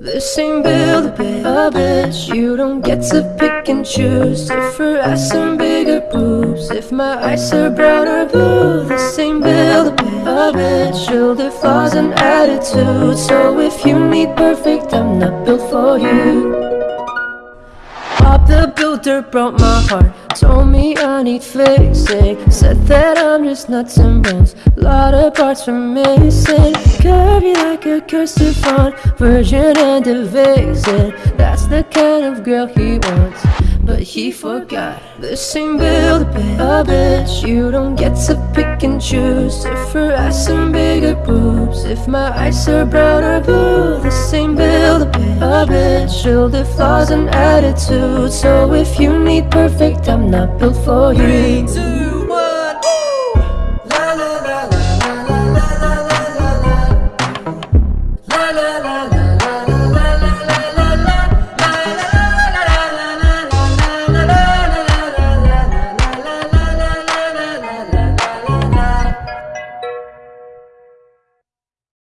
This ain't build a a bitch You don't get to pick and choose. If her ass and bigger boobs. If my eyes are brown or blue This ain't build a a bitch Shoulder flaws and attitude So if you need perfect I'm not built for you Builder broke my heart. Told me I need fixing. Said that I'm just nuts and bones Lot of parts are missing. Curvy like a cursive font. Virgin and a vixen That's the kind of girl he wants. But he forgot This ain't build a bitch You don't get to pick and choose. If her ass and bigger boobs. If my eyes are brown or blue This ain't build a bitch Shoulder flaws and attitude So if you need perfect I'm not built for you. Three, two, one, la la la la la la la la. La la la la